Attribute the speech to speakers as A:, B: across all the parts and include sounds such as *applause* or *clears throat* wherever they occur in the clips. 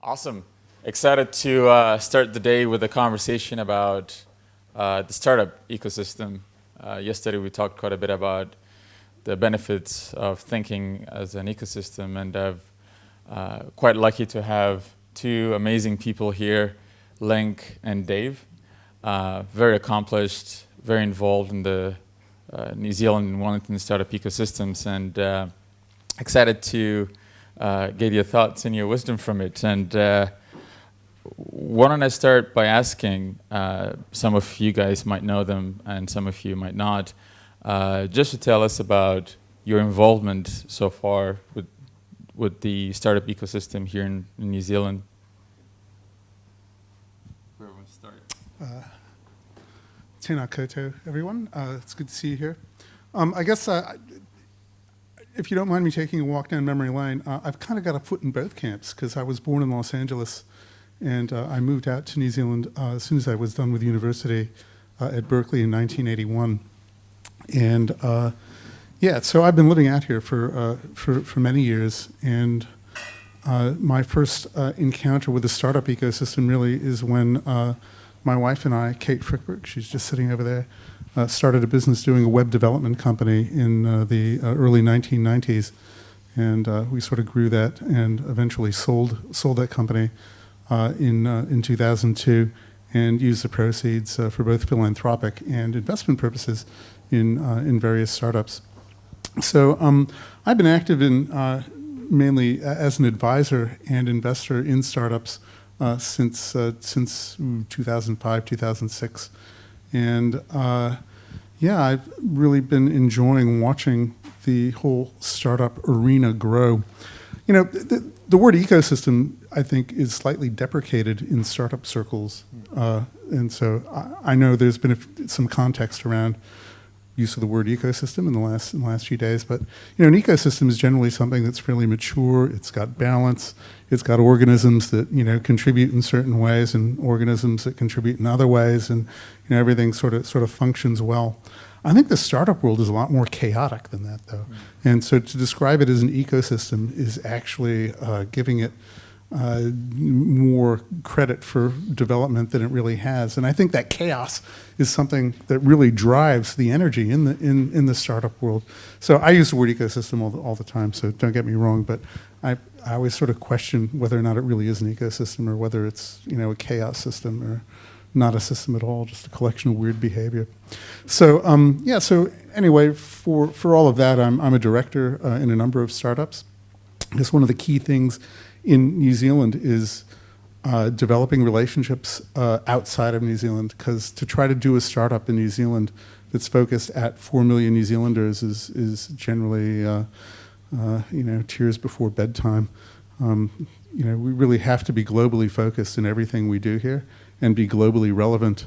A: Awesome. Excited to uh, start the day with a conversation about uh, the startup ecosystem. Uh, yesterday we talked quite a bit about the benefits of thinking as an ecosystem and I'm uh, quite lucky to have two amazing people here, Linc and Dave. Uh, very accomplished, very involved in the uh, New Zealand and Wellington startup ecosystems and excited to uh, get your thoughts and your wisdom from it. And uh, why don't I start by asking, uh, some of you guys might know them and some of you might not, uh, just to tell us about your involvement so far with, with the startup ecosystem here in, in New Zealand. Where we start? Uh,
B: Tēnā koutou, everyone. Uh, it's good to see you here. Um, I guess uh, if you don't mind me taking a walk down memory lane, uh, I've kind of got a foot in both camps because I was born in Los Angeles and uh, I moved out to New Zealand uh, as soon as I was done with university uh, at Berkeley in 1981. And uh, yeah, so I've been living out here for, uh, for, for, many years. And my first encounter with the startup ecosystem really is when my wife and I, Kate Frykberg, she's just sitting over there, uh, started a business doing a web development company in uh, the uh, early 1990s. And uh, we sort of grew that and eventually sold, sold that company uh, in, in 2002 and used the proceeds for both philanthropic and investment purposes in, in various startups. So um, I've been active in mainly as an advisor and investor in startups uh, since uh, since 2005, 2006, and yeah, I've really been enjoying watching the whole startup arena grow. You know, the, the word ecosystem, I think, is slightly deprecated in startup circles. Uh, and so I, I, know there's been some context around use of the word ecosystem in the last in the last few days. But you know, an ecosystem is generally something that's fairly mature. It's got balance. It's got organisms that you know contribute in certain ways, and organisms that contribute in other ways, and you know everything sort of sort of functions well. I think the startup world is a lot more chaotic than that, though. Mm. And so to describe it as an ecosystem is actually uh, giving it uh, more credit for development than it really has. And I think that chaos is something that really drives the energy in the in, in the startup world. So I use the word ecosystem all the, all the time, so don't get me wrong, but I, I always sort of question whether or not it really is an ecosystem or whether it's you know a chaos system or not a system at all, just a collection of weird behavior. So um, yeah, so anyway, for, for all of that, I'm, I'm a director uh, in a number of startups. I guess one of the key things in New Zealand is uh, developing relationships uh, outside of New Zealand because to try to do a startup in New Zealand that's focused at 4 million New Zealanders is, is generally, uh, uh you know, tears before bedtime. Um, you know, we really have to be globally focused in everything we do here and be globally relevant.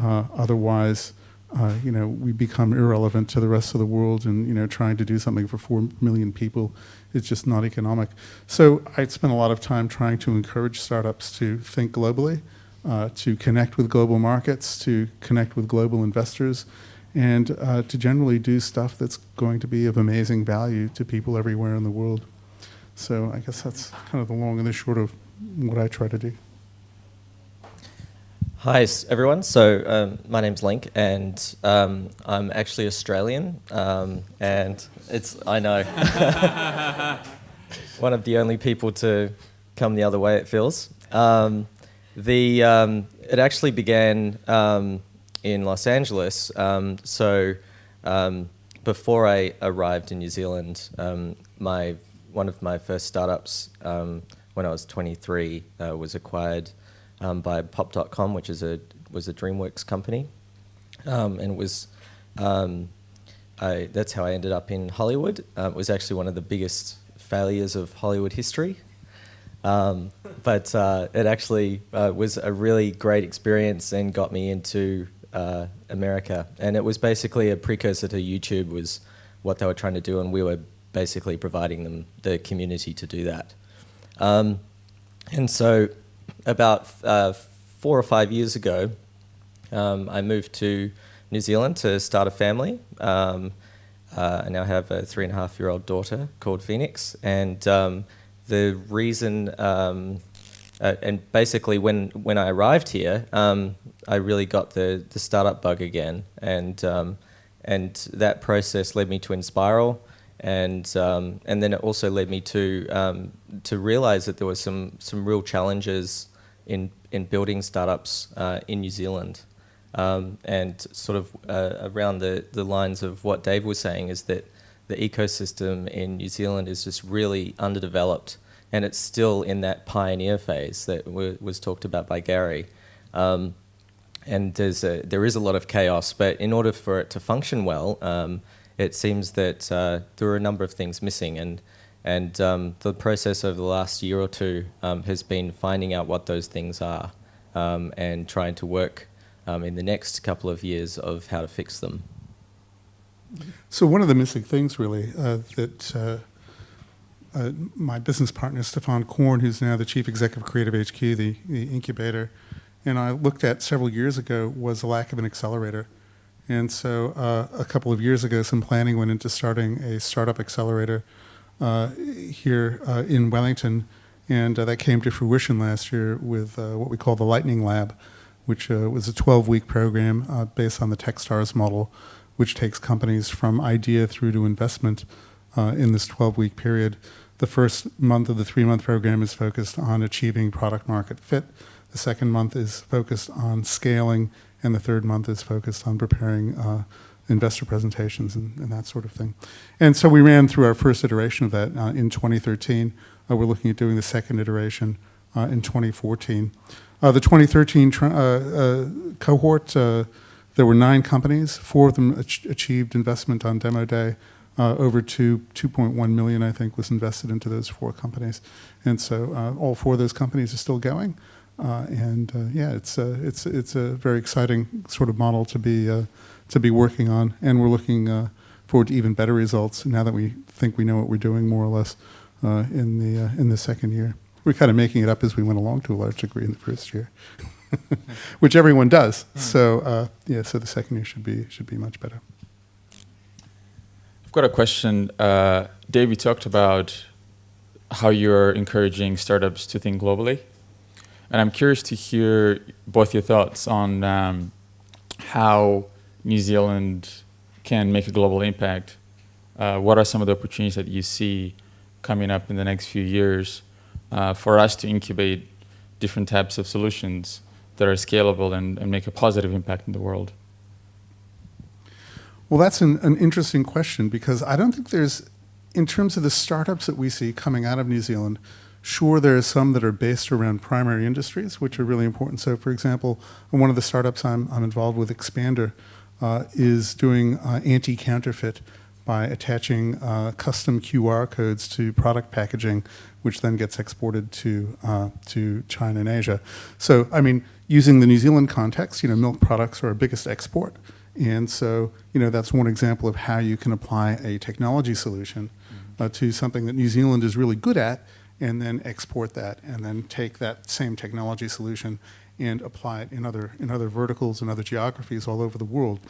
B: Uh, otherwise, uh, you know, we become irrelevant to the rest of the world and, you know, trying to do something for 4 million people is just not economic. So I spent a lot of time trying to encourage startups to think globally, uh, to connect with global markets, to connect with global investors, and uh, to generally do stuff that's going to be of amazing value to people everywhere in the world. So I guess that's kind of the long and the short of what I try to do.
C: Hi everyone, so um, my name's Linc and um, I'm actually Australian um, and it's, I know, *laughs* one of the only people to come the other way it feels. Um, the, um, it actually began um, in Los Angeles, so before I arrived in New Zealand, my, one of my first startups when I was 23 uh, was acquired um, by Pop.com, which is a was a DreamWorks company, um, and it was um, I, that's how I ended up in Hollywood. Uh, it was actually one of the biggest failures of Hollywood history, um, but uh, it actually uh, was a really great experience and got me into uh, America. And it was basically a precursor to YouTube, was what they were trying to do, and we were basically providing them the community to do that. Um, and so about uh, four or five years ago, um, I moved to New Zealand to start a family. Um, uh, I now have a three and a half year old daughter called Phoenix. And um, the reason um, uh, and basically when when I arrived here, um, I really got the the startup bug again, and um, and that process led me to Enspiral, and and then it also led me to to realize that there were some some real challenges in in building startups uh, in New Zealand. Um, and sort of uh, around the, the lines of what Dave was saying is that the ecosystem in New Zealand is just really underdeveloped and it's still in that pioneer phase that was talked about by Gary. Um, and there's a, there is a lot of chaos, but in order for it to function well, um, it seems that uh, there are a number of things missing. And, and um, the process over the last year or two um, has been finding out what those things are um, and trying to work um, in the next couple of years of how to fix them.
B: So one of the missing things, really, uh, that uh, uh, my business partner, Stefan Korn, who's now the chief executive of Creative HQ, the, the incubator, and I looked at several years ago was a lack of an accelerator. And so uh, a couple of years ago, some planning went into starting a startup accelerator here uh, in Wellington, and uh, that came to fruition last year with uh, what we call the Lightning Lab, which uh, was a 12-week program based on the Techstars model, which takes companies from idea through to investment in this 12-week period. The first month of the three-month program is focused on achieving product market fit. The second month is focused on scaling, and the third month is focused on preparing uh, investor presentations and, and, that sort of thing. And so we ran through our first iteration of that uh, in 2013. Uh, we're looking at doing the second iteration uh, in 2014. Uh, the 2013 uh, cohort, there were nine companies. Four of them ach achieved investment on demo day. Uh, over two, 2.1 million, I think, was invested into those four companies. And so uh, all four of those companies are still going. Uh, and uh, yeah, it's a, it's it's a very exciting sort of model to be uh, to be working on, and we're looking uh, forward to even better results now that we think we know what we're doing more or less uh, in the uh, in the second year. We're kind of making it up as we went along to a large degree in the first year, *laughs* which everyone does. Mm. So yeah, so the second year should be should be much better.
A: I've got a question. Dave, you talked about how you're encouraging startups to think globally. And I'm curious to hear both your thoughts on um, how New Zealand can make a global impact. Uh, what are some of the opportunities that you see coming up in the next few years uh, for us to incubate different types of solutions that are scalable and, and make a positive impact in the world?
B: Well, that's an, an interesting question because I don't think there's, in terms of the startups that we see coming out of New Zealand, Sure, there are some that are based around primary industries, which are really important. So, for example, one of the startups I'm, I'm involved with, Expander, is doing uh, anti-counterfeit by attaching uh, custom QR codes to product packaging, which then gets exported to uh, to China and Asia. So, I mean, using the New Zealand context, you know, milk products are our biggest export, and so you know that's one example of how you can apply a technology solution uh, to something that New Zealand is really good at and then export that and then take that same technology solution and apply it in other, in other verticals and other geographies all over the world.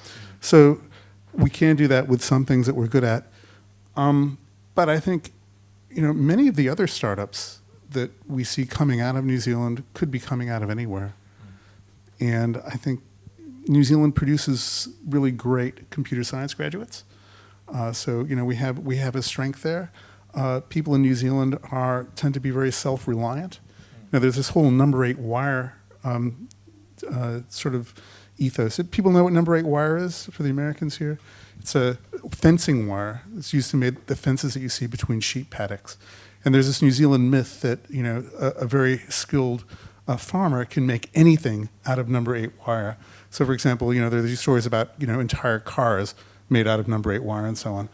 B: So we can do that with some things that we're good at. Um, but I think, you know, many of the other startups that we see coming out of New Zealand could be coming out of anywhere. And I think New Zealand produces really great computer science graduates. Uh, so, you know, we have, we have a strength there uh, people in New Zealand are tend to be very self-reliant. Now, there's this whole number eight wire um, uh, sort of ethos. People know what number eight wire is for the Americans here? It's a fencing wire. It's used to make the fences that you see between sheep paddocks. And there's this New Zealand myth that you know a, a very skilled uh, farmer can make anything out of number eight wire. So, for example, you know there's these stories about you know entire cars made out of number eight wire and so on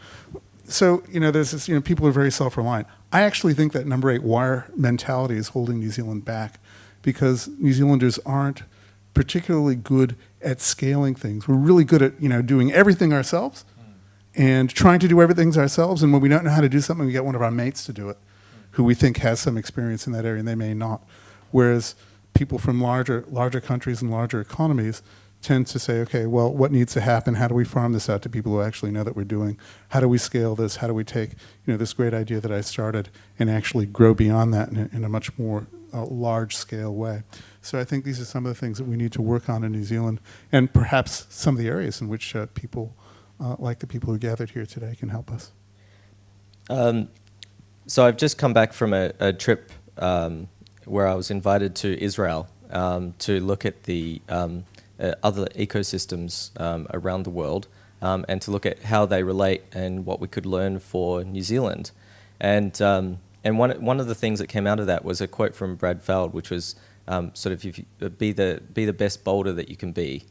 B: so you know, there's this, you know, people are very self-reliant. I actually think that number eight wire mentality is holding New Zealand back because New Zealanders aren't particularly good at scaling things. We're really good at you know doing everything ourselves hmm. and trying to do everything ourselves. And when we don't know how to do something, we get one of our mates to do it, hmm. who we think has some experience in that area, and they may not. Whereas people from larger larger countries and larger economies tend to say, okay, well, what needs to happen? How do we farm this out to people who actually know that we're doing? How do we scale this? How do we take, you know, this great idea that I started and actually grow beyond that in a, in a much more a large scale way. So I think these are some of the things that we need to work on in New Zealand, and perhaps some of the areas in which uh, people, uh, like the people who gathered here today, can help us.
C: Um, so I've just come back from a, a trip um, where I was invited to Israel um, to look at the um, uh, other ecosystems um, around the world um, and to look at how they relate and what we could learn for New Zealand. And and one one of the things that came out of that was a quote from Brad Feld, which was sort of you, be the be the best Boulder that you can be.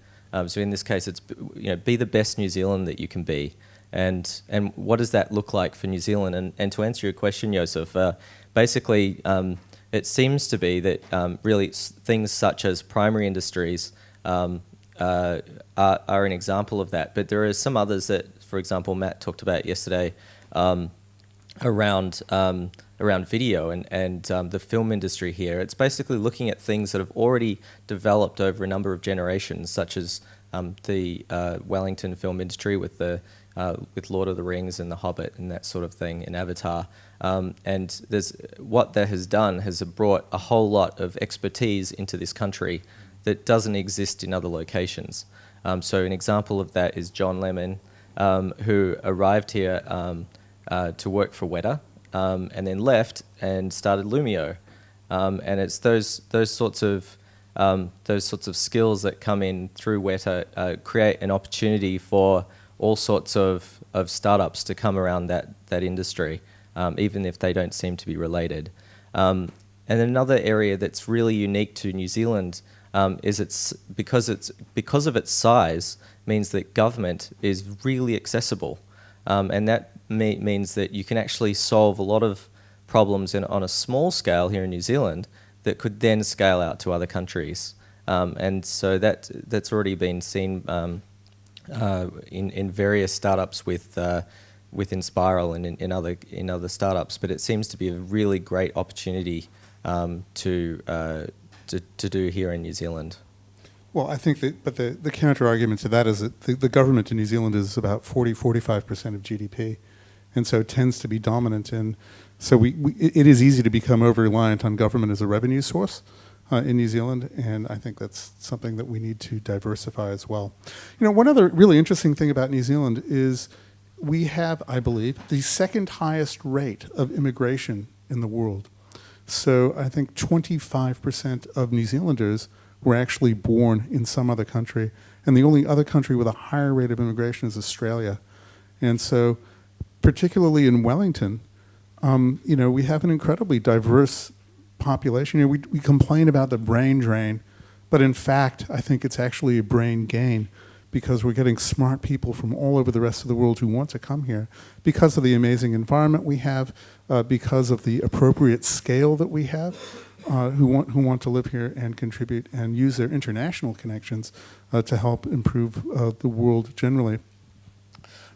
C: so in this case, it's you know be the best New Zealand that you can be. And, and what does that look like for New Zealand? And, and to answer your question, Joseph, uh, basically um, it seems to be that um, really things such as primary industries um, uh, are, are, an example of that. But there are some others that, for example, Matt talked about yesterday um, around um, around video and, and um, the film industry here. It's basically looking at things that have already developed over a number of generations, such as um, the uh, Wellington film industry with the uh, with Lord of the Rings and The Hobbit and that sort of thing in Avatar. Um, and there's what that has done has brought a whole lot of expertise into this country that doesn't exist in other locations. Um, so an example of that is John Lemon, um, who arrived here um, uh, to work for Weta um, and then left and started Lumio. Um, and it's those those sorts of those sorts of skills that come in through Weta uh, create an opportunity for all sorts of, of startups to come around that, that industry, um, even if they don't seem to be related. Um, and another area that's really unique to New Zealand um, is it's because it's because of its size means that government is really accessible, um, and that me means that you can actually solve a lot of problems in, on a small scale here in New Zealand that could then scale out to other countries. Um, and so that that's already been seen um, uh, in in various startups with uh, with Enspiral and in, in, other in other startups. But it seems to be a really great opportunity um, to, uh, to to do here in New Zealand.
B: Well, I think that, but the, the counter argument to that is that the, the government in New Zealand is about 40, 45% of GDP, and so it tends to be dominant. And so we, we it is easy to become over reliant on government as a revenue source uh, in New Zealand, and I think that's something that we need to diversify as well. You know, one other really interesting thing about New Zealand is we have, I believe, the second highest rate of immigration in the world. So I think 25% of New Zealanders were actually born in some other country, and the only other country with a higher rate of immigration is Australia. And so, particularly in Wellington, um, you know, we have an incredibly diverse population. You know, we, we complain about the brain drain, but in fact, I think it's actually a brain gain because we're getting smart people from all over the rest of the world who want to come here because of the amazing environment we have, uh, because of the appropriate scale that we have, uh, who, want, who want to live here and contribute and use their international connections uh, to help improve uh, the world generally.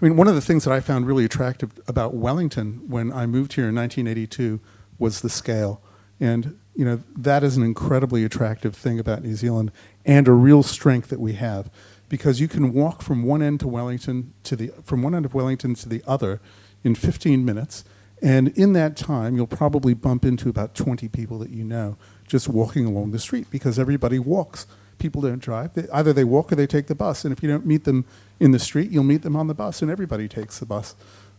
B: I mean, one of the things that I found really attractive about Wellington when I moved here in 1982 was the scale. And you know that is an incredibly attractive thing about New Zealand and a real strength that we have because you can walk from one end to Wellington to the from one end of Wellington to the other in 15 minutes and in that time you'll probably bump into about 20 people that you know just walking along the street because everybody walks people don't drive they, either they walk or they take the bus and if you don't meet them in the street you'll meet them on the bus and everybody takes the bus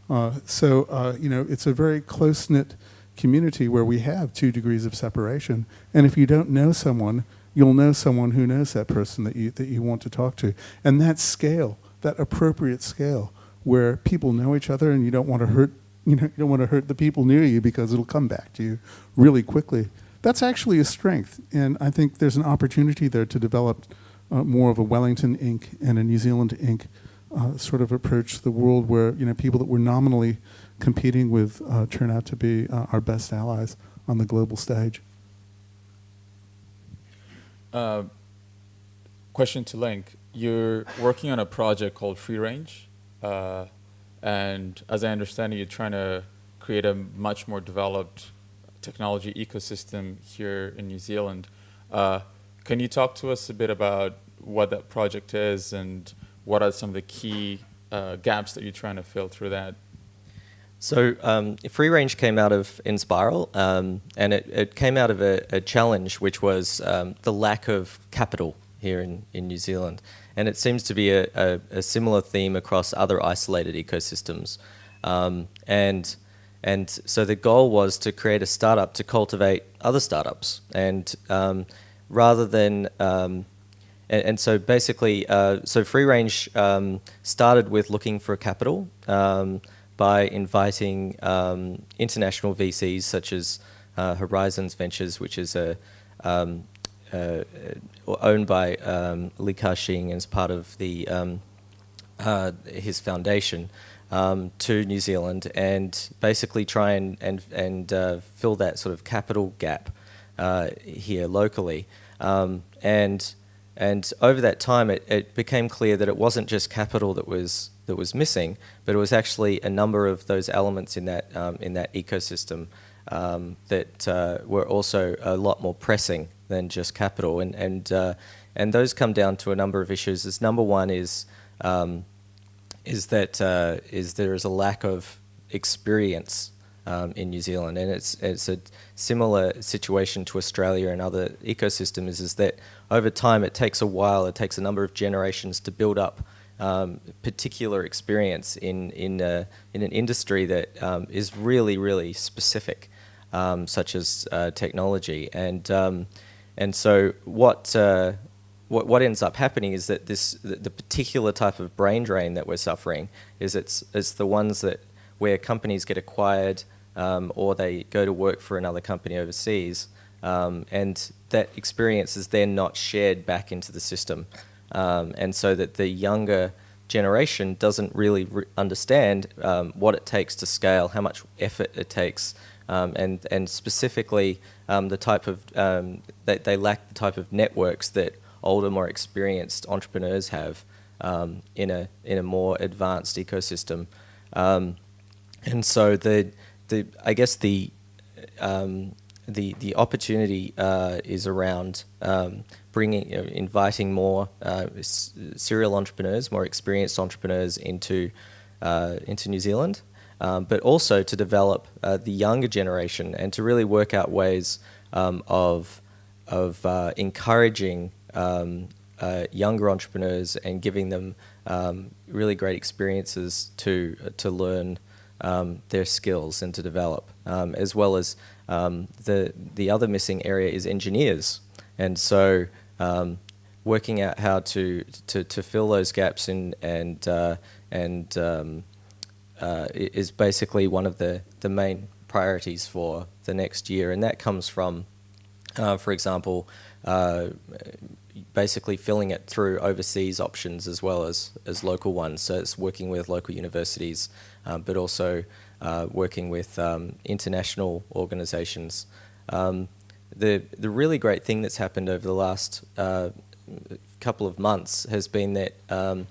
B: uh, so uh, you know it's a very close-knit community where we have two degrees of separation. And if you don't know someone, you'll know someone who knows that person that you, that you want to talk to. And that scale, that appropriate scale, where people know each other and you don't want to hurt, you know, you don't want to hurt the people near you because it'll come back to you really quickly. That's actually a strength. And I think there's an opportunity there to develop uh, more of a Wellington Inc. and a New Zealand Inc. Uh, sort of approach to the world where, you know, people that were nominally competing with uh, turn out to be uh, our best allies on the global stage.
A: Uh, question to Linc. You're working on a project called Free Range, uh, and as I understand it, you're trying to create a much more developed technology ecosystem here in New Zealand. Uh, can you talk to us a bit about what that project is and what are some of the key uh, gaps that you're trying to fill through that?
C: So um, Free Range came out of Enspiral, um, and it, it came out of a, a challenge, which was um, the lack of capital here in, in New Zealand. And it seems to be a, a, a similar theme across other isolated ecosystems. Um, and, and so the goal was to create a startup to cultivate other startups. And um, rather than um, and, and, so basically, uh, so Free Range um, started with looking for capital um, by inviting um, international VCs such as uh, Horizons Ventures, which is a um, uh, owned by Li Ka-shing as part of the uh, his foundation um, to New Zealand and basically try and and and uh, fill that sort of capital gap uh, here locally um, and and over that time, it, it became clear that it wasn't just capital that was that was missing, but it was actually a number of those elements in that um, in that ecosystem um, that uh, were also a lot more pressing than just capital, and and uh, and those come down to a number of issues. As number one is um, is that uh, is there is a lack of experience um, in New Zealand, and it's it's a similar situation to Australia and other ecosystems. Is that over time it takes a while, it takes a number of generations to build up um, particular experience in in uh, in an industry that um, is really really specific, um, such as uh, technology, and um, and so what. Uh, what, what ends up happening is that this the, the particular type of brain drain that we're suffering is it's it's the ones that where companies get acquired um, or they go to work for another company overseas, um, and that experience is then not shared back into the system, um, and so that the younger generation doesn't really re understand um, what it takes to scale, how much effort it takes, um, and and specifically um, the type of they, they lack the type of networks that older, more experienced entrepreneurs have in a in a more advanced ecosystem. And so the the I guess the um, the the opportunity uh, is around um, bringing you know, inviting more uh, serial entrepreneurs, more experienced entrepreneurs into uh, into New Zealand, um, but also to develop uh, the younger generation and to really work out ways um, of of uh, encouraging um, uh, younger entrepreneurs and giving them um, really great experiences to to learn um, their skills and to develop, um, as well as um, the the other missing area is engineers, and so um, working out how to, to to fill those gaps in and uh, and uh, is basically one of the the main priorities for the next year, and that comes from, uh, for example. Uh, basically filling it through overseas options as well as, as local ones. So it's working with local universities, um, but also uh, working with um, international organizations. Um, the, the really great thing that's happened over the last uh, couple of months has been that um,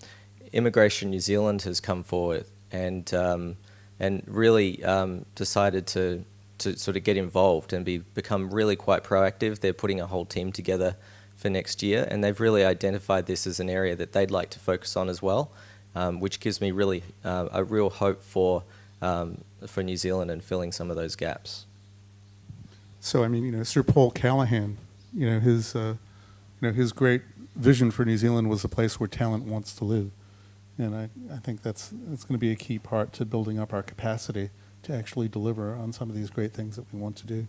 C: Immigration New Zealand has come forward and, um, and really um, decided to, to sort of get involved and be, become really quite proactive. They're putting a whole team together for next year, and they've really identified this as an area that they'd like to focus on as well, um, which gives me really uh, a real hope for um, for New Zealand and filling some of those gaps.
B: So I mean, you know, Sir Paul Callaghan, you know, his uh, you know his great vision for New Zealand was a place where talent wants to live, and I, I think that's that's going to be a key part to building up our capacity to actually deliver on some of these great things that we want to do.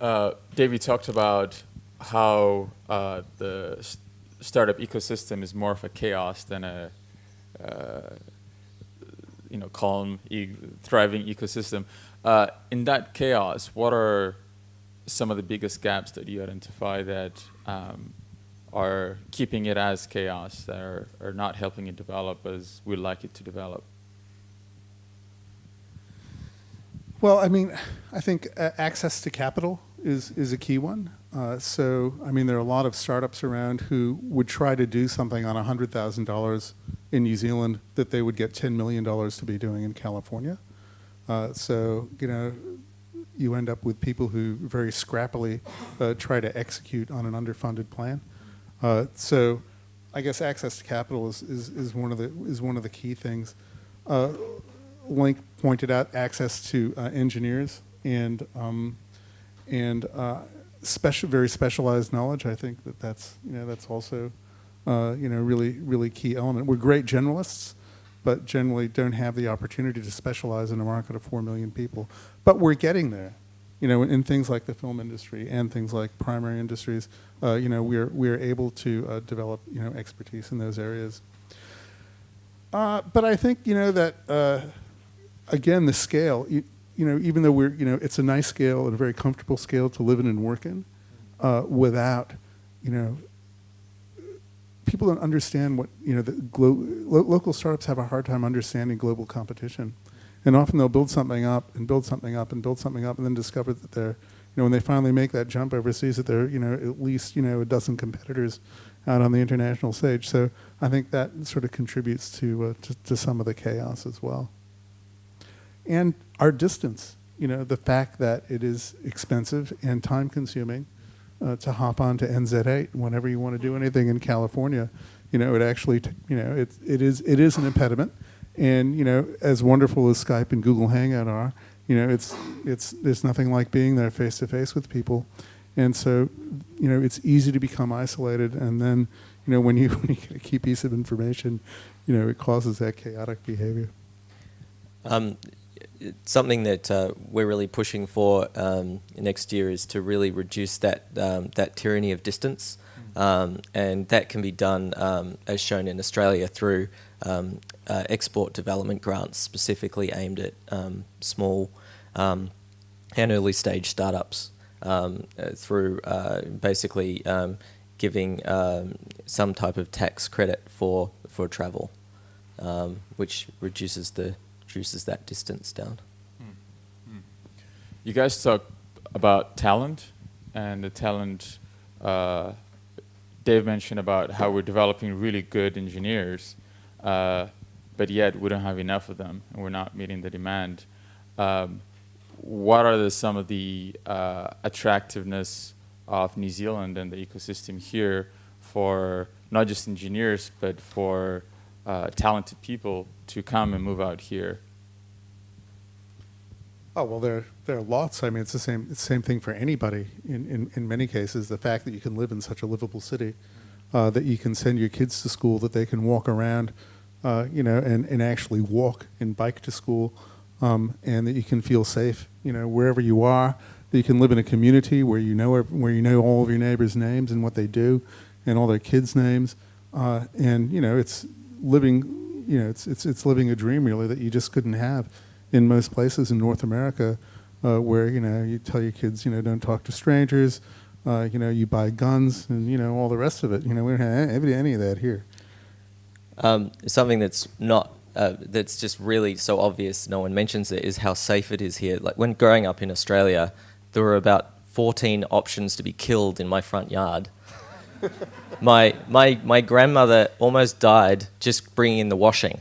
A: Uh, Dave, you talked about how uh, the st startup ecosystem is more of a chaos than a uh, you know calm, e thriving ecosystem. Uh, in that chaos, what are some of the biggest gaps that you identify that um, are keeping it as chaos, that are, are not helping it develop as we'd like it to develop?
B: Well, I mean, I think uh, access to capital is, is a key one. Uh, so, I mean, there are a lot of startups around who would try to do something on $100,000 in New Zealand that they would get $10 million to be doing in California. Uh, so, you know, you end up with people who very scrappily uh, try to execute on an underfunded plan. Uh, so, I guess access to capital is, is, is, one of the, is one of the key things. uh, Linc pointed out access to uh, engineers and um, and uh, special, very specialized knowledge. I think that that's you know that's also uh, you know really really key element. We're great generalists, but generally don't have the opportunity to specialize in a market of four million people. But we're getting there. You know, in, in things like the film industry and things like primary industries, uh, you know, we're we're able to uh, develop you know expertise in those areas. Uh, but I think you know that again the scale. You, you know, even though we're you know it's a nice scale and a very comfortable scale to live in and work in, uh, without you know people don't understand what you know the lo- local startups have a hard time understanding global competition, and often they'll build something up and build something up and build something up and then discover that they're you know when they finally make that jump overseas that they're you know at least you know a dozen competitors out on the international stage. So I think that sort of contributes to, uh, to, to some of the chaos as well. And our distance, you know, the fact that it is expensive and time consuming uh, to hop on to NZ8 whenever you want to do anything in California, you know, it actually, you know, it, it, is, it is an impediment. And, you know, as wonderful as Skype and Google Hangout are, you know, it's, it's, there's nothing like being there face to face with people. And so, you know, it's easy to become isolated. And then, you know, when you, *laughs* when you get a key piece of information, you know, it causes that chaotic behavior.
C: Um, something that uh, we're really pushing for um, next year is to really reduce that um, that tyranny of distance, um, and that can be done um, as shown in Australia through um, uh, export development grants specifically aimed at um, small and early stage startups uh, through uh, basically giving some type of tax credit for for travel, which reduces the reduces that distance down.
A: You guys talk about talent and the talent. Uh, Dave mentioned about how we're developing really good engineers, uh, but yet we don't have enough of them, and we're not meeting the demand. Um, what are the, some of the uh, attractiveness of New Zealand and the ecosystem here for not just engineers, but for uh, talented people to come and move out here?
B: Oh well, there there are lots. I mean, it's the same it's the same thing for anybody. In, in in many cases, the fact that you can live in such a livable city, uh, that you can send your kids to school, that they can walk around, uh, you know, and, and actually walk and bike to school, um, and that you can feel safe, you know, wherever you are. That you can live in a community where you know where you know all of your neighbors' names and what they do, and all their kids' names, uh, and you know, it's living, you know, it's it's it's living a dream really that you just couldn't have in most places in North America, uh, where you know you tell your kids, you know, don't talk to strangers, uh, you know, you buy guns, and you know all the rest of it. You know, we don't have any, any of that here.
C: Um, something that's not uh, that's just really so obvious, no one mentions it, is how safe it is here. Like when growing up in Australia, there were about 14 options to be killed in my front yard. *laughs* my, my, my grandmother almost died just bringing in the washing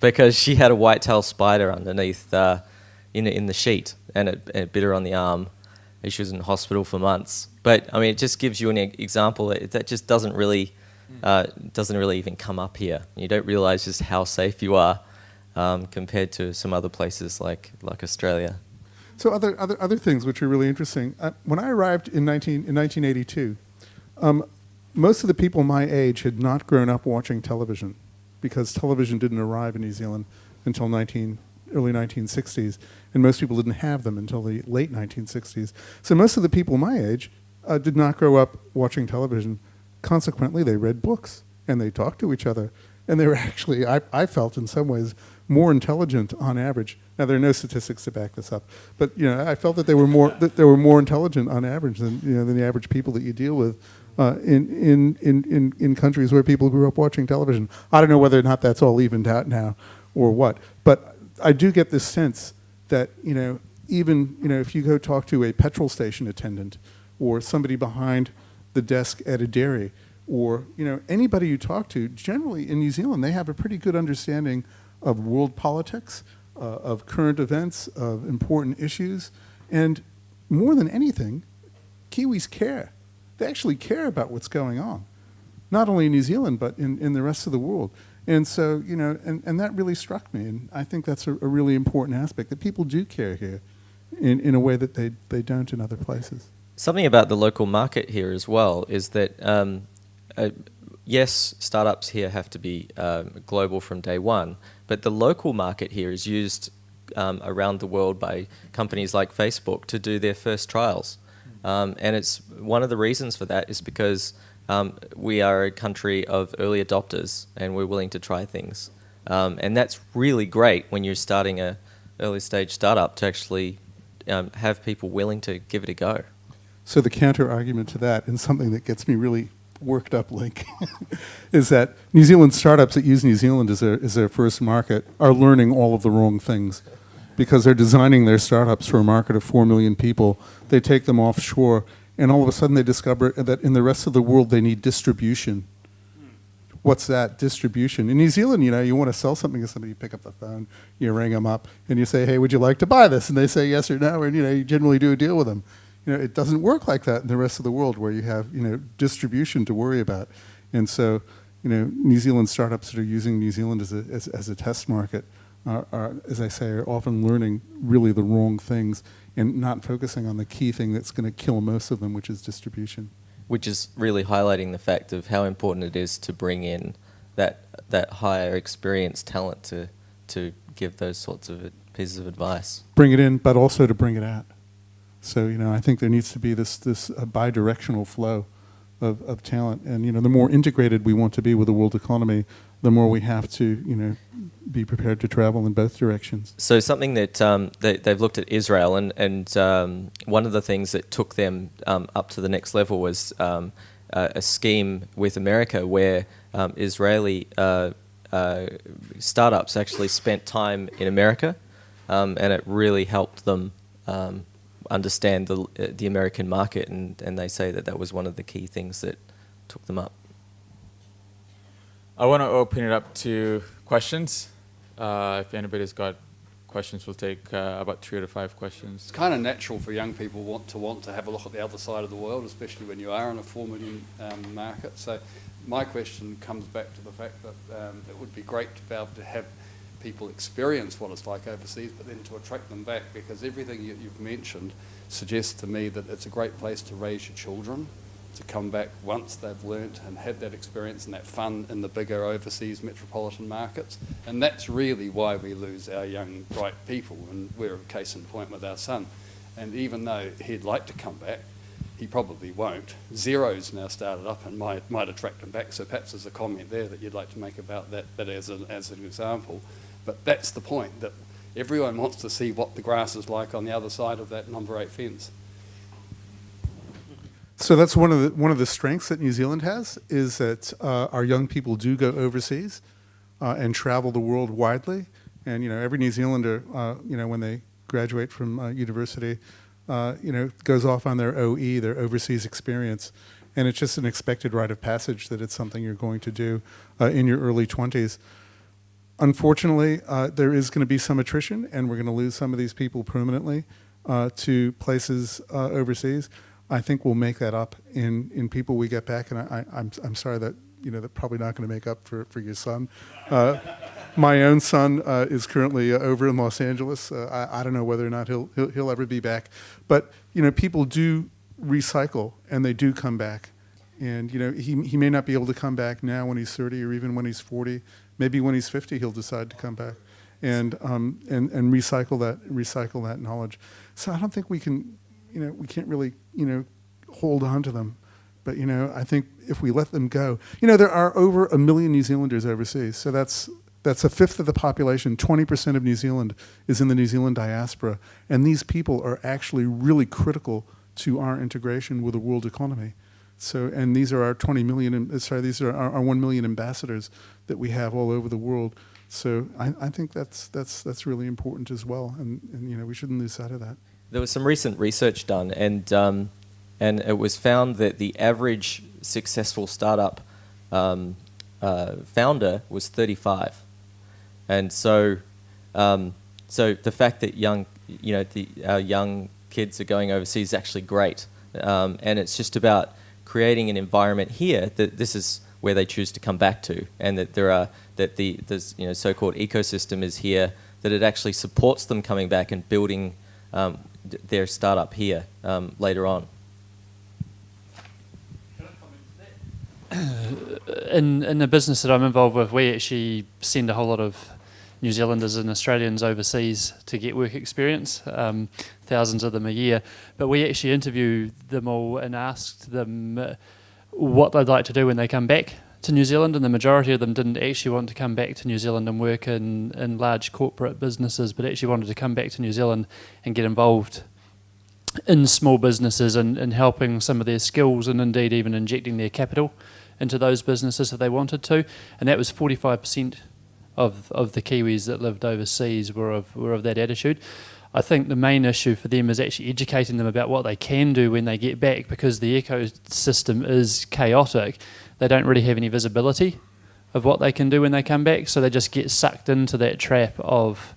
C: because she had a white-tailed spider underneath uh, in, in the sheet and it, it, bit her on the arm. She was in hospital for months. But I mean, it just gives you an example that, that just doesn't really uh, doesn't really even come up here. You don't realise just how safe you are um, compared to some other places like like Australia.
B: So other other other things which are really interesting. Uh, when I arrived in 19 in 1982, um, most of the people my age had not grown up watching television because television didn't arrive in New Zealand until 19, early 1960s, and most people didn't have them until the late 1960s. So most of the people my age uh, did not grow up watching television. Consequently, they read books and they talked to each other, and they were *laughs* actually, I, I felt in some ways, more intelligent on average. Now there are no statistics to back this up, but you know I felt that they were more that they were more intelligent on average than you know than the average people that you deal with uh, in, in, in, in, in countries where people grew up watching television. I don't know whether or not that's all evened out now or what, but I do get this sense that, you know, even, you know, if you go talk to a petrol station attendant or somebody behind the desk at a dairy or, you know, anybody you talk to, generally in New Zealand, they have a pretty good understanding of world politics, uh, of current events, of important issues, and more than anything, Kiwis care they actually care about what's going on, not only in New Zealand, but in, in the rest of the world. And so, you know, and, and that really struck me. And I think that's a, a really important aspect that people do care here in, in a way that they, they don't in other places.
C: Something about the local market here as well is that, um, uh, yes, startups here have to be um, global from day one, but the local market here is used um, around the world by companies like Facebook to do their first trials. Um, and it's one of the reasons for that is because um, we are a country of early adopters and we're willing to try things. Um, and that's really great when you're starting a early stage startup to actually um, have people willing to give it a go.
B: So the counter argument to that, and something that gets me really worked up, Linc, *laughs* is that New Zealand startups that use New Zealand as their, as their first market are learning all of the wrong things because they're designing their startups for a market of 4 million people. They take them offshore, and all of a sudden they discover that in the rest of the world they need distribution. What's that? Distribution. In New Zealand, you know, you want to sell something to somebody, you pick up the phone, you ring them up, and you say, hey, would you like to buy this? And they say yes or no, and, you know, you generally do a deal with them. You know, it doesn't work like that in the rest of the world where you have, you know, distribution to worry about. And so, you know, New Zealand startups that are using New Zealand as a, as, as a test market are, are, as I say, are often learning really the wrong things and not focusing on the key thing that's going to kill most of them, which is distribution.
C: Which is really highlighting the fact of how important it is to bring in that that higher experienced talent to to give those sorts of pieces of advice.
B: Bring it in, but also to bring it out. So you know, I think there needs to be this this uh, bi-directional flow of, of talent, and you know, the more integrated we want to be with the world economy, the more we have to you know be prepared to travel in both directions.
C: So something that um, they, have looked at Israel, and, and um, one of the things that took them um, up to the next level was um, a, a scheme with America where um, Israeli uh, uh, startups actually spent time in America, um, and it really helped them understand the, the American market, and, and they say that that was one of the key things that took them up.
A: I want to open it up to questions. Uh, if anybody's got questions, we'll take uh, about three to five questions.
D: It's kind of natural for young people want to want to have a look at the other side of the world, especially when you are in a four million um, market. So, my question comes back to the fact that um, it would be great to be able to have people experience what it's like overseas, but then to attract them back because everything you, you've mentioned suggests to me that it's a great place to raise your children to come back once they've learnt and had that experience and that fun in the bigger overseas metropolitan markets. And that's really why we lose our young, bright people, and we're a case in point with our son. And even though he'd like to come back, he probably won't. Xero's now started up and might, might attract him back. So perhaps there's a comment there that you'd like to make about that, that as, a, as an example. But that's the point, that everyone wants to see what the grass is like on the other side of that number eight fence.
B: So that's one of the one of the strengths that New Zealand has is that uh, our young people do go overseas uh, and travel the world widely. And you know, every New Zealander, uh, you know, when they graduate from uh, university, uh, you know, goes off on their OE, their overseas experience, and it's just an expected rite of passage that it's something you're going to do uh, in your early 20s. Unfortunately, there is going to be some attrition, and we're going to lose some of these people permanently to places overseas. I think we'll make that up in, in people we get back. And I, am I'm, I'm sorry that, you know, they're probably not going to make up for, for your son. Uh, my own son uh, is currently uh, over in Los Angeles. Uh, I, I don't know whether or not he'll, he'll, he'll ever be back. But, you know, people do recycle and they do come back. And, you know, he, he may not be able to come back now when he's 30 or even when he's 40. Maybe when he's 50, he'll decide to come back and, um, and, and recycle that, recycle that knowledge. So I don't think we can you know, we can't really, you know, hold on to them. But, you know, I think if we let them go, you know, there are over a million New Zealanders overseas. So that's, that's a fifth of the population. 20% of New Zealand is in the New Zealand diaspora. And these people are actually really critical to our integration with the world economy. So, and these are our 20 million, uh, sorry, these are our, our 1 million ambassadors that we have all over the world. So I, I think that's, that's, that's really important as well. And, and, you know, we shouldn't lose sight of that.
C: There was some recent research done, and um, and it was found that the average successful startup um, uh, founder was 35, and so um, so the fact that young you know the, our young kids are going overseas is actually great, um, and it's just about creating an environment here that this is where they choose to come back to, and that there are that the this you know so-called ecosystem is here that it actually supports them coming back and building um, their startup here um, later on. *coughs*
E: in in the business that I'm involved with, we actually send a whole lot of New Zealanders and Australians overseas to get work experience, um, thousands of them a year. But we actually interview them all and asked them uh, what they'd like to do when they come back to New Zealand, and the majority of them didn't actually want to come back to New Zealand and work in, in large corporate businesses, but actually wanted to come back to New Zealand and get involved in small businesses and, and helping some of their skills and indeed even injecting their capital into those businesses if they wanted to. And that was 45% of, of the Kiwis that lived overseas were of, were of that attitude. I think the main issue for them is actually educating them about what they can do when they get back because the ecosystem is chaotic. They don't really have any visibility of what they can do when they come back, so they just get sucked into that trap of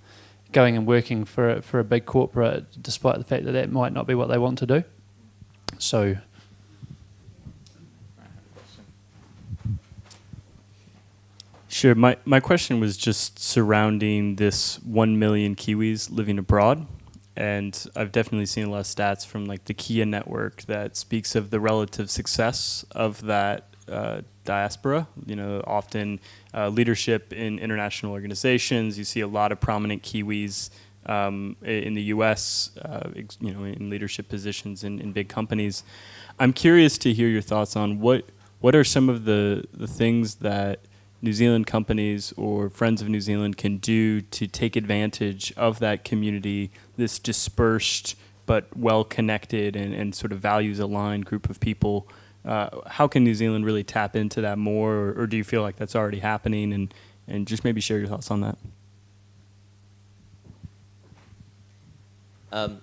E: going and working for for a big corporate, despite the fact that that might not be what they want to do. So
F: Sure. My, my question was just surrounding this 1 million Kiwis living abroad. And I've definitely seen a lot of stats from like the Kea network that speaks of the relative success of that uh, diaspora. You know, often uh, leadership in international organizations. You see a lot of prominent Kiwis um, in the U.S. Uh, you know, in leadership positions in, in big companies. I'm curious to hear your thoughts on what what are some of the the things that New Zealand companies or Friends of New Zealand can do to take advantage of that community, this dispersed but well connected and, and sort of values aligned group of people. Uh, how can New Zealand really tap into that more, or, or, do you feel like that's already happening? And, and just maybe share your thoughts on that.
C: Um,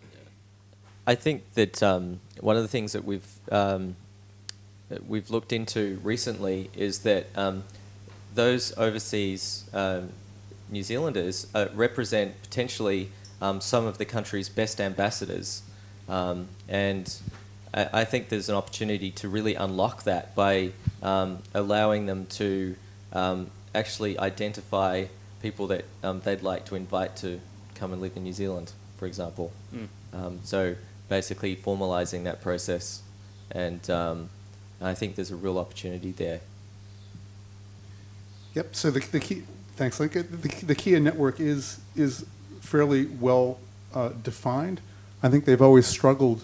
C: I think that um, one of the things that we've um, that we've looked into recently is that um, those overseas um, New Zealanders uh, represent potentially um, some of the country's best ambassadors. Um, and I, I, think there's an opportunity to really unlock that by um, allowing them to um, actually identify people that um, they'd like to invite to come and live in New Zealand, for example. Mm. so basically formalizing that process. And I think there's a real opportunity there.
B: Yep. So the, the key, thanks, Lincoln. The, the Kea network is is fairly well uh, defined. I think they've always struggled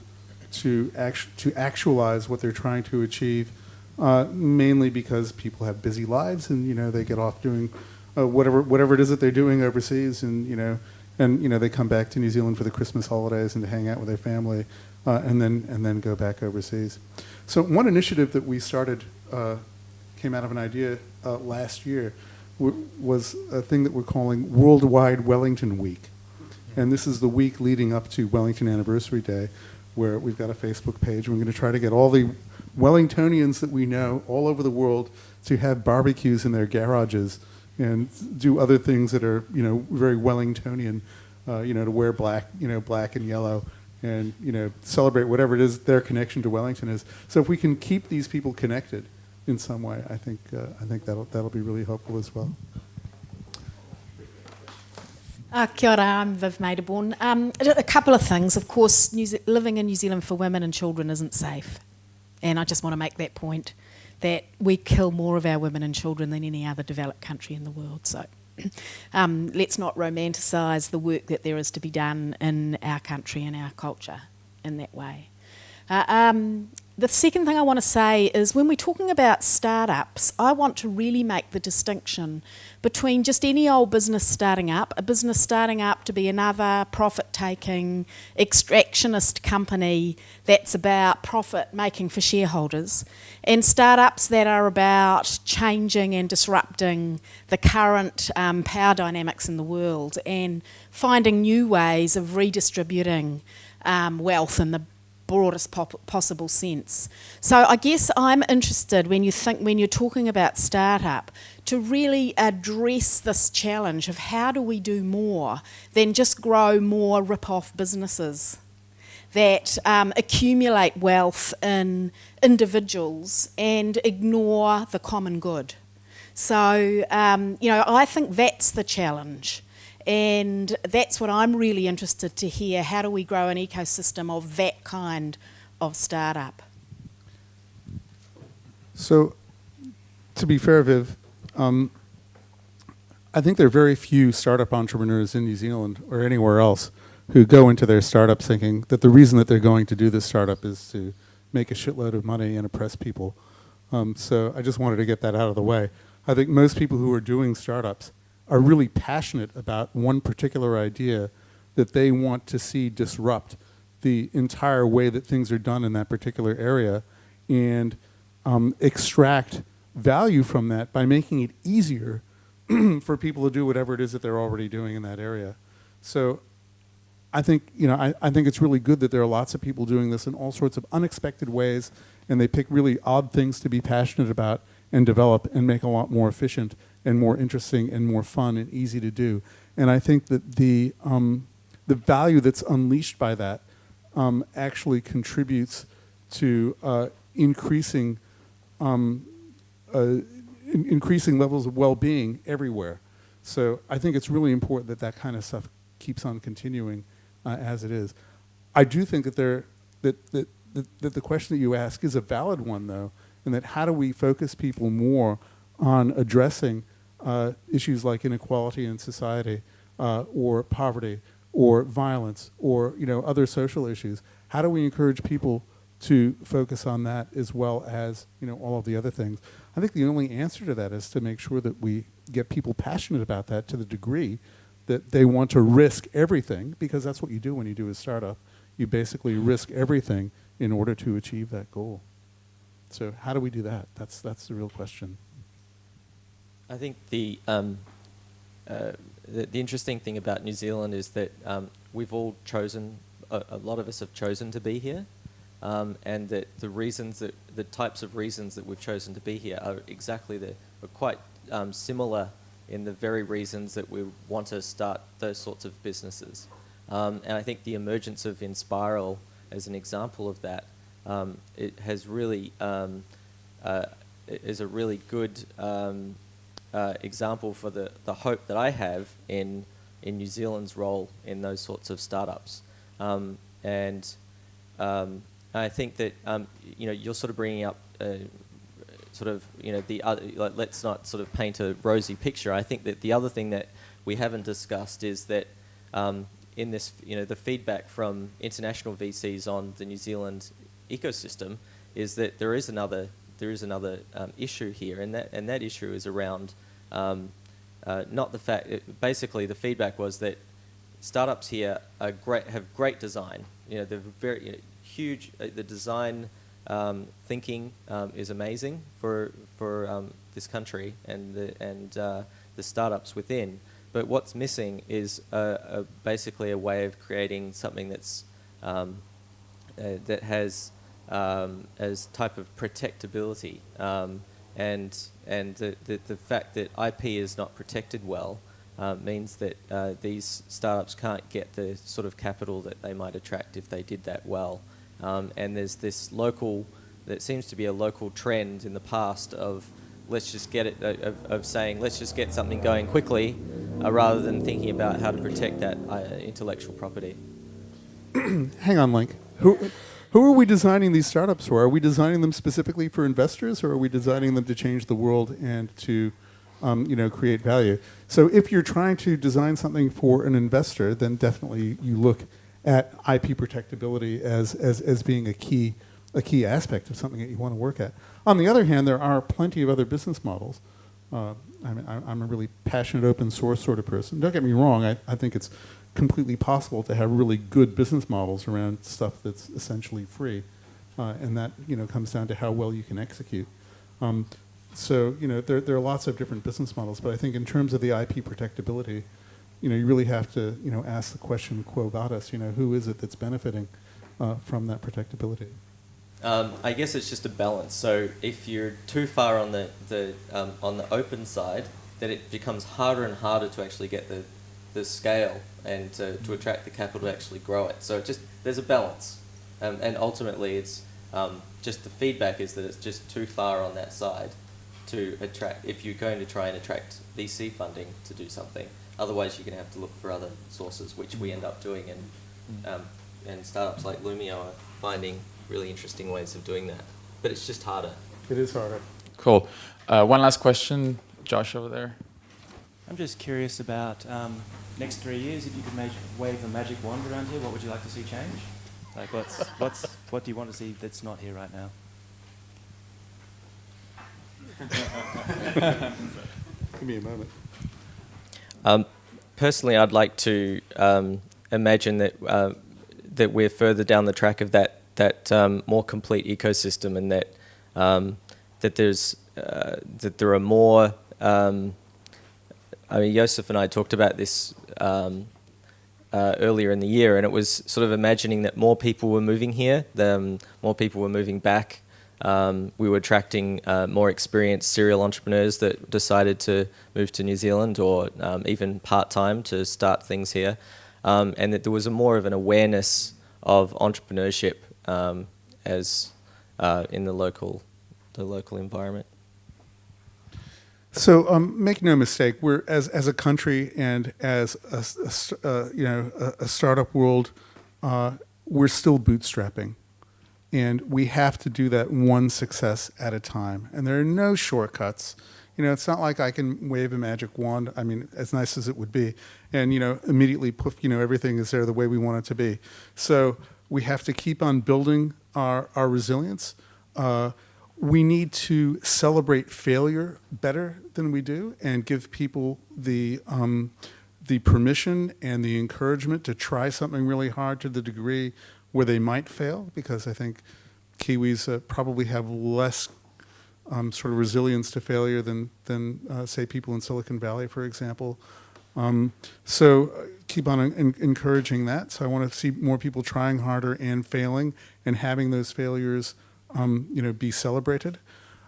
B: to act, to actualize what they're trying to achieve, uh, mainly because people have busy lives and you know they get off doing uh, whatever whatever it is that they're doing overseas, and you know and you know they come back to New Zealand for the Christmas holidays and to hang out with their family, uh, and then and then go back overseas. So one initiative that we started uh, came out of an idea uh, last year was a thing that we're calling Worldwide Wellington Week. And this is the week leading up to Wellington Anniversary Day, where we've got a Facebook page. We're going to try to get all the Wellingtonians that we know all over the world to have barbecues in their garages and do other things that are, you know, very Wellingtonian, uh, you know, to wear black, you know, black and yellow and, you know, celebrate whatever it is their connection to Wellington is. So if we can keep these people connected, in some way, I think, uh, I think that'll, that'll be really helpful as well.
G: Uh, kia ora, I'm Viv Maderborn. Um, a couple of things. Of course, living in New Zealand for women and children isn't safe. And I just want to make that point that we kill more of our women and children than any other developed country in the world. So *clears throat* um, let's not romanticise the work that there is to be done in our country and our culture in that way. Uh, um, the second thing I want to say is when we're talking about startups, I want to really make the distinction between just any old business starting up, a business starting up to be another profit taking, extractionist company that's about profit making for shareholders, and startups that are about changing and disrupting the current um, power dynamics in the world and finding new ways of redistributing um, wealth in the broadest possible sense. So I guess I'm interested when you think when you're talking about startup to really address this challenge of how do we do more than just grow more rip-off businesses. that um, accumulate wealth in individuals and ignore the common good. So, um, you know, I think that's the challenge. And that's what I'm really interested to hear. How do we grow an ecosystem of that kind of startup?
B: So, to be fair, Viv, um, I think there are very few startup entrepreneurs in New Zealand or anywhere else who go into their startup thinking that the reason that they're going to do this startup is to make a shitload of money and oppress people. Um, so I just wanted to get that out of the way. I think most people who are doing startups are really passionate about one particular idea that they want to see disrupt the entire way that things are done in that particular area and um, extract value from that by making it easier *clears throat* for people to do whatever it is that they're already doing in that area. So I think, you know, I, I think it's really good that there are lots of people doing this in all sorts of unexpected ways and they pick really odd things to be passionate about and develop and make a lot more efficient and more interesting and more fun and easy to do. And I think that the, um, the value that's unleashed by that um, actually contributes to uh, increasing, um, uh, in increasing levels of well-being everywhere. So I think it's really important that that kind of stuff keeps on continuing uh, as it is. I do think that there, that, that, that, that the question that you ask is a valid one though, and that how do we focus people more on addressing uh, issues like inequality in society uh, or poverty or violence or you know other social issues. How do we encourage people to focus on that as well as you know all of the other things? I think the only answer to that is to make sure that we get people passionate about that to the degree that they want to risk everything because that's what you do when you do a startup. You basically risk everything in order to achieve that goal. So how do we do that? That's that's the real question
C: I think the, um, uh, the, the interesting thing about New Zealand is that um, we've all chosen, a, a, lot of us have chosen to be here, um, and that the reasons that the types of reasons that we've chosen to be here are exactly the are quite um, similar in the very reasons that we want to start those sorts of businesses. Um, and I think the emergence of Enspiral as an example of that, um, it has really uh, is a really good uh, example for the, the hope that I have in, in New Zealand's role in those sorts of startups. Um, and um, I think that, um, you know, you're sort of bringing up uh, sort of, you know, the other, like, let's not sort of paint a rosy picture. I think that the other thing that we haven't discussed is that um, in this, you know, the feedback from international VCs on the New Zealand ecosystem is that there is another there is another um, issue here, and that and that issue is around um, uh, not the fact. It, basically, the feedback was that startups here are great, have great design. You know, they're very you know, huge. Uh, the design um, thinking um, is amazing for for um, this country and the and uh, the startups within. But what's missing is a, a basically a way of creating something that's um, uh, that has um, as type of protectability um, and and the, the, the, fact that IP is not protected well uh, means that uh, these startups can't get the sort of capital that they might attract if they did that well. Um, and there's this local, that seems to be a local trend in the past of let's just get it, uh, of, of saying let's just get something going quickly uh, rather than thinking about how to protect that uh, intellectual property. *clears throat*
B: Hang on, Linc. Who, who are we designing these startups for? Are we designing them specifically for investors, or are we designing them to change the world and to, um, you know, create value? So if you're trying to design something for an investor, then definitely you look at IP protectability as, as, as being a key, a key aspect of something that you want to work at. On the other hand, there are plenty of other business models. Uh, I mean, I'm a really passionate open source sort of person. Don't get me wrong, I, I think it's completely possible to have really good business models around stuff that's essentially free. Uh, and that you know comes down to how well you can execute. Um, so you know there, there are lots of different business models, but I think in terms of the IP protectability, you know you really have to you know ask the question quo vadis, you know who is it that's benefiting uh, from that protectability?
C: Um, I guess it's just a balance. So if you're too far on the, the um, on the open side, then it becomes harder and harder to actually get the the the scale and to, to attract the capital to actually grow it. So it just there's a balance, um, and ultimately it's um, just the feedback is that it's just too far on that side to attract if you're going to try and attract VC funding to do something. Otherwise, you're going to have to look for other sources, which we end up doing, and um, and startups like Loomio are finding really interesting ways of doing that. But it's just harder.
B: It is harder.
A: Cool. Uh, one last question, Josh over there.
H: I'm just curious about um, next three years. If you could mag- wave a magic wand around here, what would you like to see change? Like, what's what's what do you want to see that's not here right now?
B: Give me a moment.
C: Um, personally, I'd like to um, imagine that uh, that we're further down the track of that that um, more complete ecosystem, and that um, that there's uh, that there are more. Um, I mean, Joseph and I talked about this um, uh, earlier in the year, and it was sort of imagining that more people were moving here, the, more people were moving back. Um, we were attracting uh, more experienced serial entrepreneurs that decided to move to New Zealand or um, even part time to start things here, um, and that there was a more of an awareness of entrepreneurship um, as uh, in the local the local environment.
B: So um, make no mistake, we're as as a country and as a, a uh, you know a, a startup world, uh, we're still bootstrapping, and we have to do that one success at a time. And there are no shortcuts. You know, it's not like I can wave a magic wand. I mean, as nice as it would be, and you know, immediately poof, you know, everything is there the way we want it to be. So we have to keep on building our our resilience. Uh, we need to celebrate failure better than we do and give people the um, the permission and the encouragement to try something really hard to the degree where they might fail because I think Kiwis uh, probably have less um, sort of resilience to failure than than uh, say people in Silicon Valley, for example. Um, so uh, keep on en- encouraging that. So I want to see more people trying harder and failing and having those failures, um, you know, be celebrated.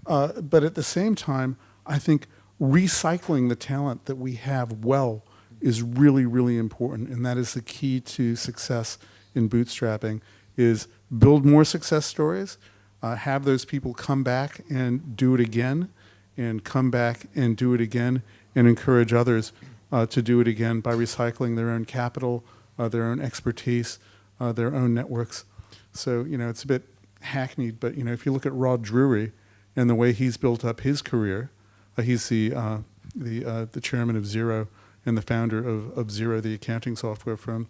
B: Uh, but at the same time, I think recycling the talent that we have well is really, really important, and that is the key to success in bootstrapping. Is build more success stories, uh, have those people come back and do it again, and come back and do it again, and encourage others uh, to do it again by recycling their own capital, uh, their own expertise, uh, their own networks. So you know it's a bit hackneyed, but you know if you look at Rod Drury and the way he's built up his career, uh, he's the uh, the uh, the chairman of Xero and the founder of, of Xero, the accounting software firm.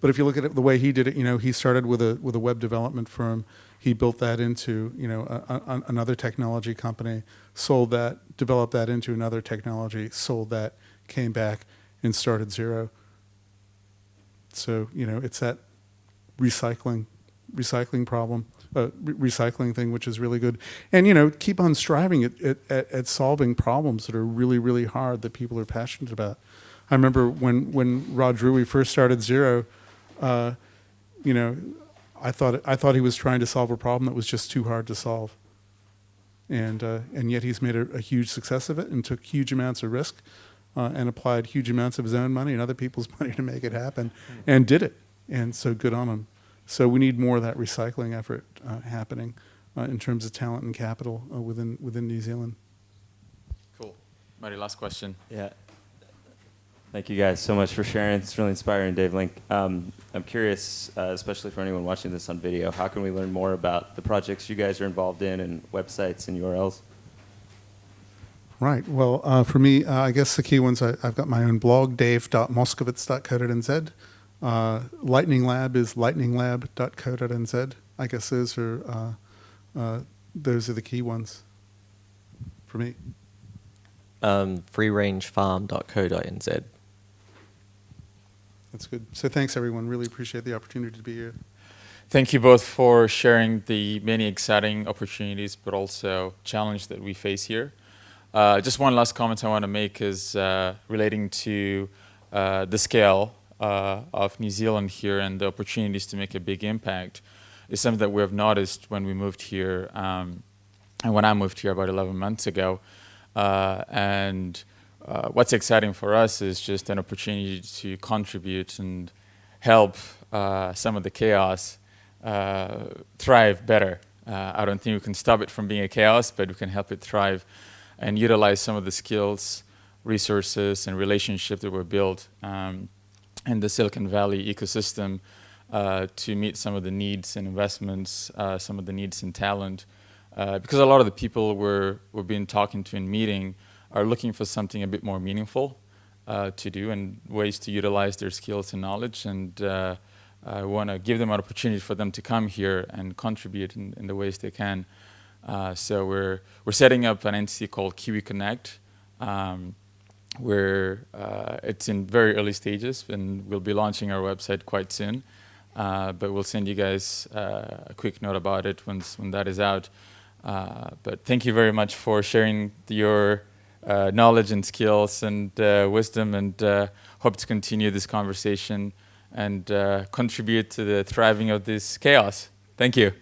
B: But if you look at it, the way he did it, you know, he started with a with a web development firm. He built that into you know a, a, another technology company, sold that, developed that into another technology, sold that, came back and started Xero. So you know, it's that recycling recycling problem, uh, re- recycling thing, which is really good. And you know, keep on striving at, at, at solving problems that are really, really hard that people are passionate about. I remember when when Rod Drury first started Xero, uh, you know, I thought I thought he was trying to solve a problem that was just too hard to solve. And uh, and yet he's made a, a huge success of it and took huge amounts of risk, uh, and applied huge amounts of his own money and other people's *laughs* money to make it happen, and did it. And so good on him. So we need more of that recycling effort uh, happening uh, in terms of talent and capital uh, within within New Zealand.
A: Cool. Marty, last question.
H: Yeah. Thank you guys so much for sharing. It's really inspiring, Dave Linc. Um, I'm curious, uh, especially for anyone watching this on video, how can we learn more about the projects you guys are involved in and websites and URLs?
B: Right. Well, uh, for me, uh, I guess the key ones, I, I've got my own blog, dave.moskovitz.co.nz. Uh, Lightning Lab is lightninglab.co.nz. I guess those are, uh, uh, those are the key ones for me.
C: Um, freerangefarm.co.nz.
B: That's good. So thanks, everyone. Really appreciate the opportunity to be here.
A: Thank you both for sharing the many exciting opportunities, but also challenge that we face here. Uh, just one last comment I want to make is uh, relating to uh, the scale uh, of New Zealand here and the opportunities to make a big impact is something that we have noticed when we moved here um, and when I moved here about 11 months ago. Uh, and uh, what's exciting for us is just an opportunity to contribute and help uh, some of the chaos uh, thrive better. Uh, I don't think we can stop it from being a chaos, but we can help it thrive and utilize some of the skills, resources, and relationships that were built um, in the Silicon Valley ecosystem uh, to meet some of the needs and investments, uh, some of the needs and talent. Uh, because a lot of the people we're, we're being talking to in meeting are looking for something a bit more meaningful uh, to do and ways to utilize their skills and knowledge. And uh, I want to give them an opportunity for them to come here and contribute in, in the ways they can. Uh, so we're, we're setting up an entity called Kiwi Connect. Um, where uh, it's in very early stages and we'll be launching our website quite soon. Uh, but we'll send you guys uh, a quick note about it once when that is out. Uh, but thank you very much for sharing your uh, knowledge and skills and uh, wisdom and hope to continue this conversation and contribute to the thriving of this chaos. Thank you.